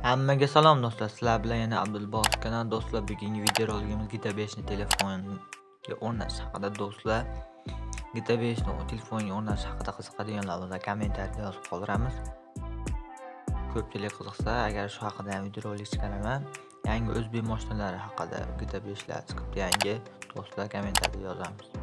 Hammaga salom do'stlar, sizlar bilan yana Abdulboq kanal do'stlar. Bugungi videorolikimiz GTA 5 ni telefonga o'rnatish haqida do'stlar. GTA 5 ni telefonga o'rnatish haqida qiziqadiganlar bo'lsa, kommentariyada yozib qoldiramiz. Ko'pchilik qiziqsa, agar shu haqida ham videorolik chiqaraman. Yangi o'zbek mashinalari haqida GTA 5 lar chiqibdi yangi. Do'stlar, kommentariyada yozamiz.